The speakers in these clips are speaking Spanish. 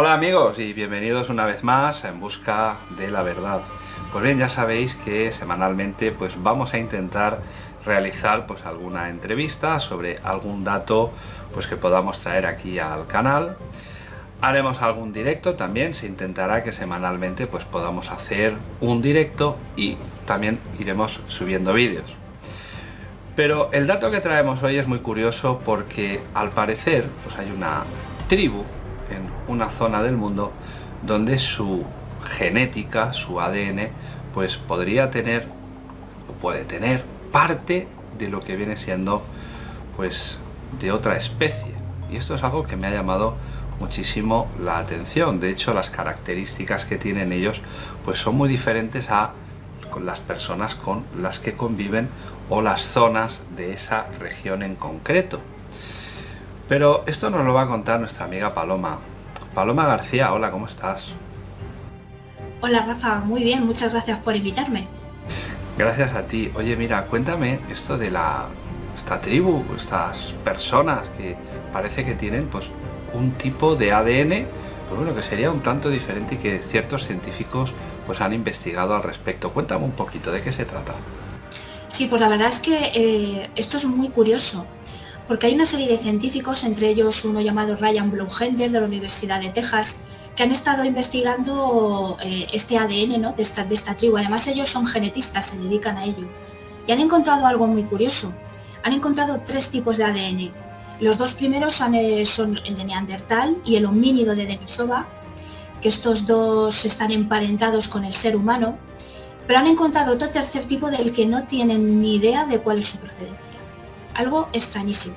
Hola amigos y bienvenidos una vez más En Busca de la Verdad. Pues bien, ya sabéis que semanalmente pues vamos a intentar realizar pues alguna entrevista sobre algún dato pues que podamos traer aquí al canal. Haremos algún directo también, se intentará que semanalmente pues podamos hacer un directo y también iremos subiendo vídeos. Pero el dato que traemos hoy es muy curioso porque al parecer pues hay una tribu una zona del mundo donde su genética, su ADN, pues podría tener, o puede tener, parte de lo que viene siendo, pues, de otra especie. Y esto es algo que me ha llamado muchísimo la atención. De hecho, las características que tienen ellos, pues son muy diferentes a las personas con las que conviven o las zonas de esa región en concreto. Pero esto nos lo va a contar nuestra amiga Paloma. Paloma García, hola, ¿cómo estás? Hola Rafa, muy bien, muchas gracias por invitarme. Gracias a ti. Oye, mira, cuéntame esto de la esta tribu, estas personas que parece que tienen pues un tipo de ADN, pues bueno, que sería un tanto diferente y que ciertos científicos pues han investigado al respecto. Cuéntame un poquito, ¿de qué se trata? Sí, pues la verdad es que eh, esto es muy curioso porque hay una serie de científicos, entre ellos uno llamado Ryan Blumhender de la Universidad de Texas, que han estado investigando eh, este ADN ¿no? de, esta, tribu. Además ellos son genetistas, se dedican a ello. Y han encontrado algo muy curioso. Han encontrado tres tipos de ADN. Los dos primeros eh, son el de Neandertal y el homínido de Denisova, que estos dos están emparentados con el ser humano, pero han encontrado otro tercer tipo del que no tienen ni idea de cuál es su procedencia algo extrañísimo.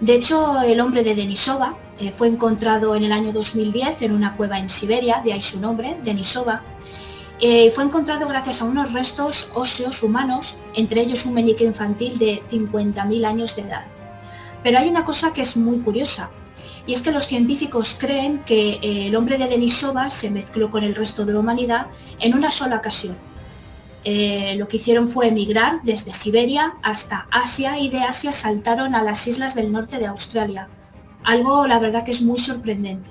De hecho, el hombre de Denisova eh, fue encontrado en el año 2010 en una cueva en Siberia, de ahí su nombre, Denisova, eh, fue encontrado gracias a unos restos óseos humanos, entre ellos un meñique infantil de 50.000 años de edad. Pero hay una cosa que es muy curiosa, y es que los científicos creen que eh, el hombre de Denisova se mezcló con el resto de la humanidad en una sola ocasión, eh, lo que hicieron fue emigrar desde Siberia hasta Asia y de Asia saltaron a las islas del norte de Australia. Algo la verdad que es muy sorprendente.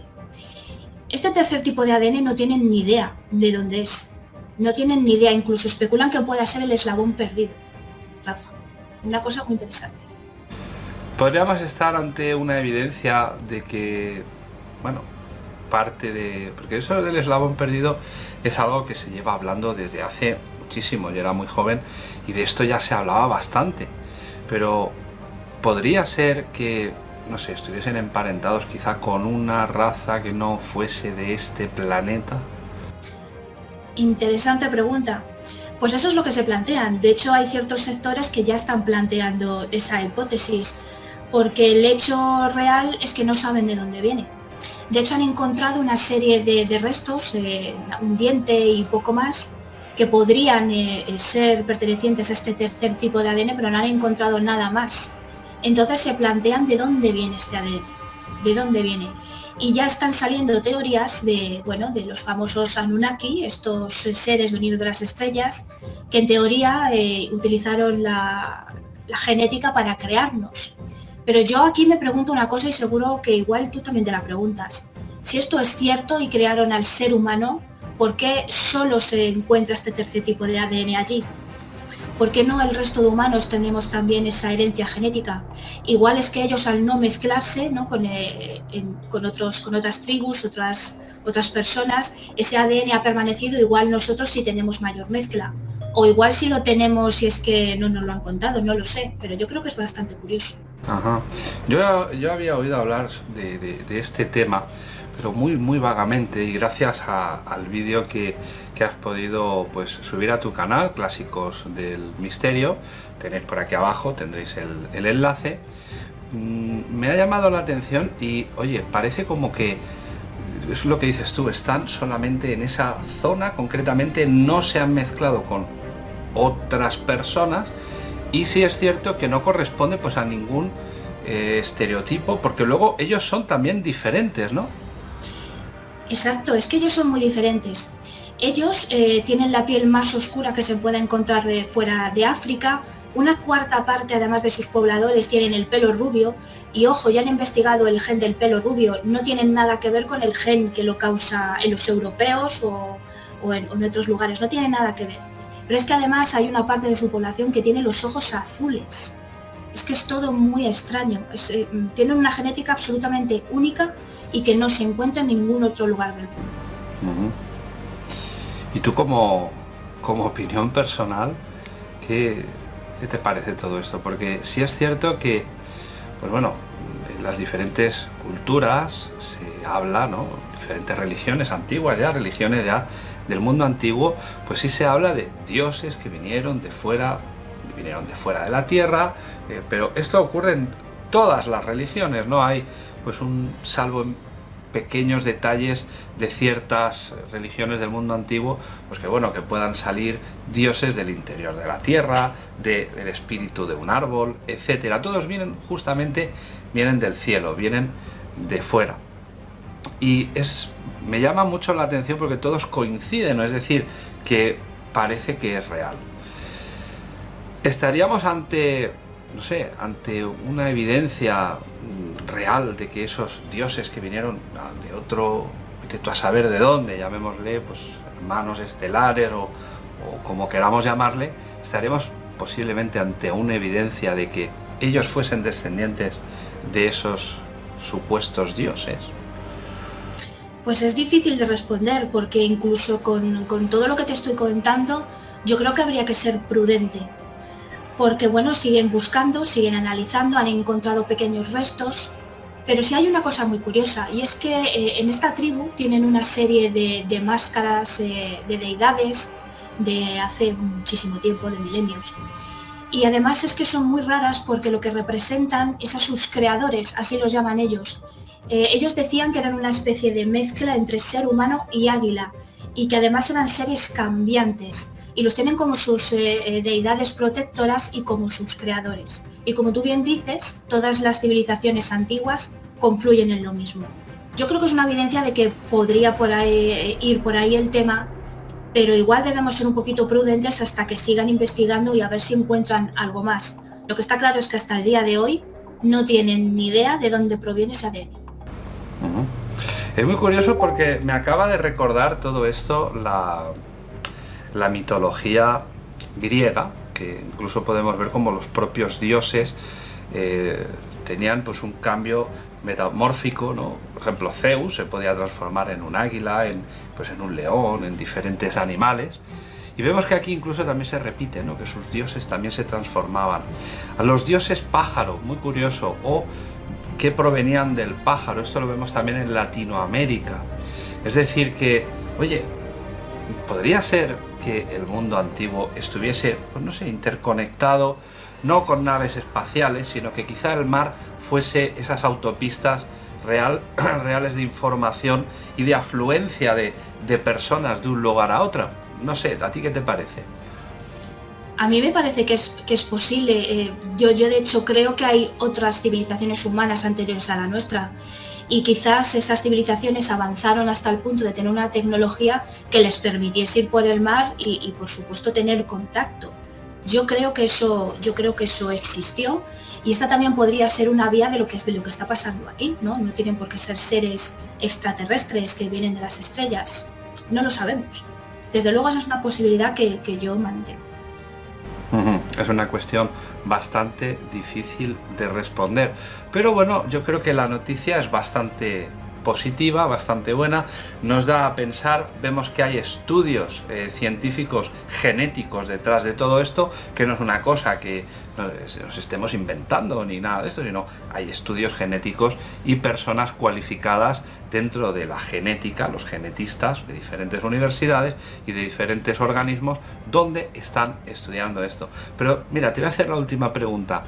Este tercer tipo de ADN no tienen ni idea de dónde es. No tienen ni idea, incluso especulan que pueda ser el eslabón perdido. Rafa, una cosa muy interesante. Podríamos estar ante una evidencia de que, bueno, parte de... Porque eso del eslabón perdido es algo que se lleva hablando desde hace muchísimo, yo era muy joven y de esto ya se hablaba bastante. Pero podría ser que, no sé, estuviesen emparentados quizá con una raza que no fuese de este planeta. Interesante pregunta. Pues eso es lo que se plantean. De hecho, hay ciertos sectores que ya están planteando esa hipótesis, porque el hecho real es que no saben de dónde viene. De hecho, han encontrado una serie de, restos, eh, un diente y poco más, que podrían eh, eh, ser pertenecientes a este tercer tipo de ADN, pero no han encontrado nada más. Entonces se plantean de dónde viene este ADN, de dónde viene. Y ya están saliendo teorías de, bueno, de los famosos Anunnaki, estos seres venidos de las estrellas, que en teoría eh, utilizaron la, la genética para crearnos. Pero yo aquí me pregunto una cosa y seguro que igual tú también te la preguntas. Si esto es cierto y crearon al ser humano, ¿Por qué solo se encuentra este tercer tipo de ADN allí? ¿Por qué no el resto de humanos tenemos también esa herencia genética? Igual es que ellos al no mezclarse ¿no? Con, eh, con, otros, con otras tribus, otras, otras personas, ese ADN ha permanecido, igual nosotros sí tenemos mayor mezcla. O igual si lo tenemos y es que no nos lo han contado, no lo sé, pero yo creo que es bastante curioso. Ajá. Yo, yo había oído hablar de, de este tema pero muy muy vagamente y gracias al vídeo que, has podido pues subir a tu canal, Clásicos del Misterio, tenéis por aquí abajo, tendréis el, enlace, mm, me ha llamado la atención y oye, parece como que es lo que dices tú, están solamente en esa zona, concretamente no se han mezclado con otras personas y sí es cierto que no corresponde pues a ningún eh, estereotipo, porque luego ellos son también diferentes, ¿no? Exacto, es que ellos son muy diferentes. Ellos eh, tienen la piel más oscura que se puede encontrar de fuera de África, una cuarta parte además de sus pobladores tienen el pelo rubio y ojo, ya han investigado el gen del pelo rubio, no tienen nada que ver con el gen que lo causa en los europeos o, en, otros lugares, no tiene nada que ver. Pero es que además hay una parte de su población que tiene los ojos azules. Es que es todo muy extraño. Eh, tienen una genética absolutamente única y que no se encuentra en ningún otro lugar del mundo. ¿Y tú como, como opinión personal, qué, ¿Qué te parece todo esto? Porque sí es cierto que, pues bueno, en las diferentes culturas se habla, ¿no? Diferentes religiones antiguas ya, religiones ya del mundo antiguo, pues sí se habla de dioses que vinieron de fuera, vinieron de fuera de la tierra, eh, pero esto ocurre en todas las religiones, no hay pues un salvo pequeños detalles de ciertas religiones del mundo antiguo, pues que bueno, que puedan salir dioses del interior de la tierra, del espíritu de un árbol, etcétera. Todos vienen justamente, vienen del cielo, vienen de fuera. Y es, me llama mucho la atención porque todos coinciden, es decir, que parece que es real. Estaríamos ante no sé, ante una evidencia real de que esos dioses que vinieron de otro, tú a saber de dónde, llamémosle, pues hermanos estelares o, o como queramos llamarle, estaremos posiblemente ante una evidencia de que ellos fuesen descendientes de esos supuestos dioses. Pues es difícil de responder porque incluso con, con todo lo que te estoy contando, yo creo que habría que ser prudente porque bueno, siguen buscando, siguen analizando, han encontrado pequeños restos, pero sí hay una cosa muy curiosa y es que eh, en esta tribu tienen una serie de, máscaras eh, de deidades de hace muchísimo tiempo, de milenios. Y además es que son muy raras porque lo que representan es a sus creadores, así los llaman ellos. Eh, ellos decían que eran una especie de mezcla entre ser humano y águila y que además eran seres cambiantes y los tienen como sus eh, eh, deidades protectoras y como sus creadores. Y como tú bien dices, todas las civilizaciones antiguas confluyen en lo mismo. Yo creo que es una evidencia de que podría por ahí, eh, ir por ahí el tema, pero igual debemos ser un poquito prudentes hasta que sigan investigando y a ver si encuentran algo más. Lo que está claro es que hasta el día de hoy no tienen ni idea de dónde proviene ese ADN. Es muy curioso porque me acaba de recordar todo esto la, la mitología griega, que incluso podemos ver como los propios dioses eh, tenían pues un cambio metamórfico, ¿no? Por ejemplo, Zeus se podía transformar en un águila, en, pues en un león, en diferentes animales. Y vemos que aquí incluso también se repite, ¿no? que sus dioses también se transformaban. A los dioses pájaro, muy curioso, o que provenían del pájaro, esto lo vemos también en Latinoamérica. Es decir que, oye, podría ser que el mundo antiguo estuviese, pues no sé, interconectado, no con naves espaciales, sino que quizá el mar fuese esas autopistas real, reales de información y de afluencia de, personas de un lugar a otro. No sé, ¿a ti qué te parece? A mí me parece que es, que es posible. Eh, yo, yo de hecho creo que hay otras civilizaciones humanas anteriores a la nuestra y quizás esas civilizaciones avanzaron hasta el punto de tener una tecnología que les permitiese ir por el mar y, por supuesto tener contacto. Yo creo que eso, yo creo que eso existió y esta también podría ser una vía de lo que es de lo que está pasando aquí, ¿no? No tienen por qué ser seres extraterrestres que vienen de las estrellas. No lo sabemos. Desde luego esa es una posibilidad que, que yo mantengo. Es una cuestión bastante difícil de responder. Pero bueno, yo creo que la noticia es bastante positiva, bastante buena, nos da a pensar, vemos que hay estudios eh, científicos genéticos detrás de todo esto, que no es una cosa que nos estemos inventando ni nada de esto, sino hay estudios genéticos y personas cualificadas dentro de la genética, los genetistas de diferentes universidades y de diferentes organismos donde están estudiando esto. Pero mira, te voy a hacer la última pregunta.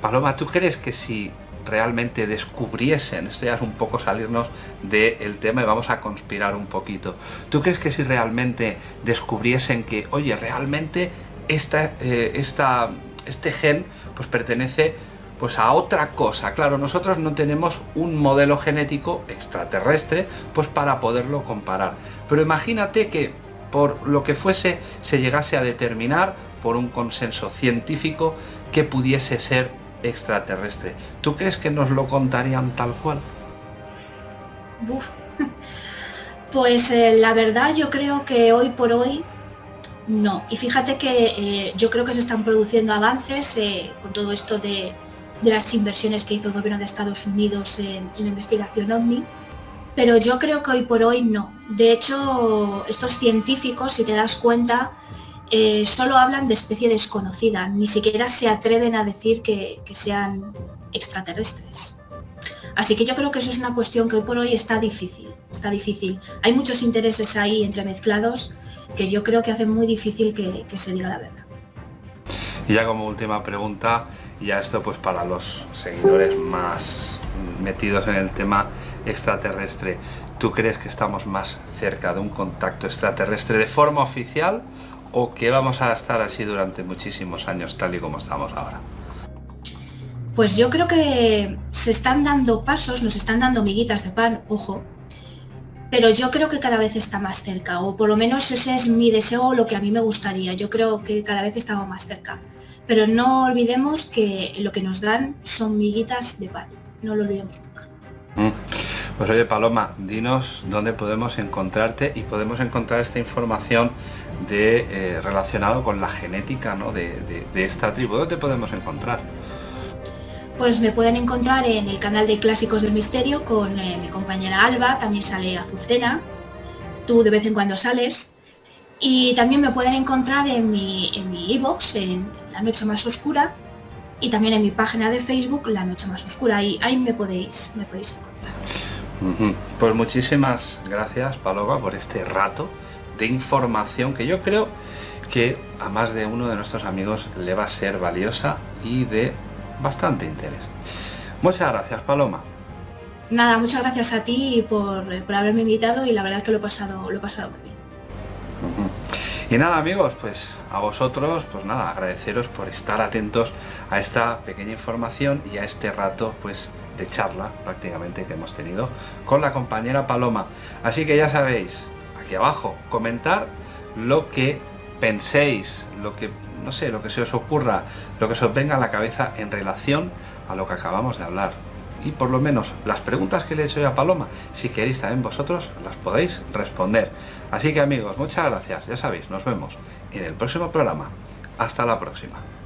Paloma, ¿tú crees que si realmente descubriesen, esto ya es un poco salirnos del tema y vamos a conspirar un poquito. ¿Tú crees que si realmente descubriesen que, oye, realmente esta, eh, esta, este gen pues pertenece pues a otra cosa. Claro, nosotros no tenemos un modelo genético extraterrestre pues para poderlo comparar. Pero imagínate que por lo que fuese se llegase a determinar por un consenso científico que pudiese ser extraterrestre. ¿Tú crees que nos lo contarían tal cual? Pues eh, la verdad yo creo que hoy por hoy no. Y fíjate que eh, yo creo que se están produciendo avances eh, con todo esto de, las inversiones que hizo el gobierno de Estados Unidos en, la investigación OVNI, pero yo creo que hoy por hoy no. De hecho, estos científicos, si te das cuenta, solo hablan de especie desconocida, ni siquiera se atreven a decir que sean extraterrestres. Así que yo creo que eso es una cuestión que hoy por hoy está difícil, está difícil. Hay muchos intereses ahí entremezclados que yo creo que hacen muy difícil que, se diga la verdad. Y ya como última pregunta, ya esto pues para los seguidores más metidos en el tema extraterrestre, ¿tú crees que estamos más cerca de un contacto extraterrestre de forma oficial o que vamos a estar así durante muchísimos años tal y como estamos ahora? Pues yo creo que se están dando pasos, nos están dando miguitas de pan, ojo, pero yo creo que cada vez está más cerca, o por lo menos ese es mi deseo, lo que a mí me gustaría. Yo creo que cada vez estamos más cerca. Pero no olvidemos que lo que nos dan son miguitas de pan, no lo olvidemos nunca. Mm. Pues oye Paloma, dinos dónde podemos encontrarte y podemos encontrar esta información de, eh, relacionado con la genética de, de esta tribu. ¿Dónde podemos encontrar? Pues me pueden encontrar en el canal de Clásicos del Misterio con eh, mi compañera Alba, también sale Azucena, tú de vez en cuando sales. Y también me pueden encontrar en mi en mi en La Noche Más Oscura, y también en mi página de Facebook, La Noche Más Oscura, y ahí me podéis, me podéis encontrar. Pues muchísimas gracias, Paloma, por este rato de información que yo creo que a más de uno de nuestros amigos le va a ser valiosa y de bastante interés. Muchas gracias, Paloma. Nada, muchas gracias a ti por, por haberme invitado y la verdad que lo he pasado, lo he pasado muy bien. Y nada amigos, pues a vosotros, pues nada, agradeceros por estar atentos a esta pequeña información y a este rato pues de charla prácticamente que hemos tenido con la compañera Paloma. Así que ya sabéis, abajo, comentar lo que penséis, lo que no sé, lo que se os ocurra, lo que se os venga a la cabeza en relación a lo que acabamos de hablar. Y por lo menos las preguntas que le he hecho yo a Paloma, si queréis también vosotros, las podéis responder. Así que amigos, muchas gracias, ya sabéis, nos vemos en el próximo programa. Hasta la próxima.